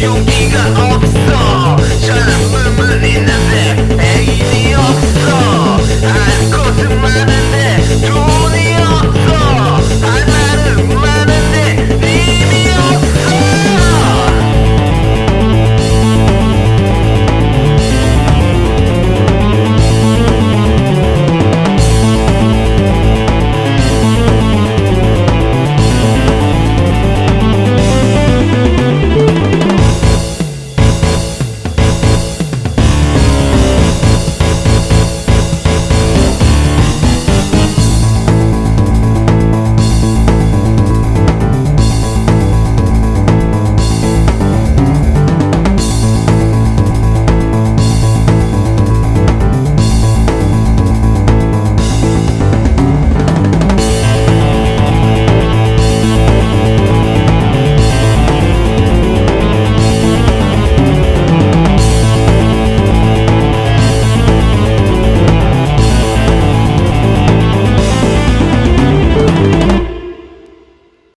yo diga,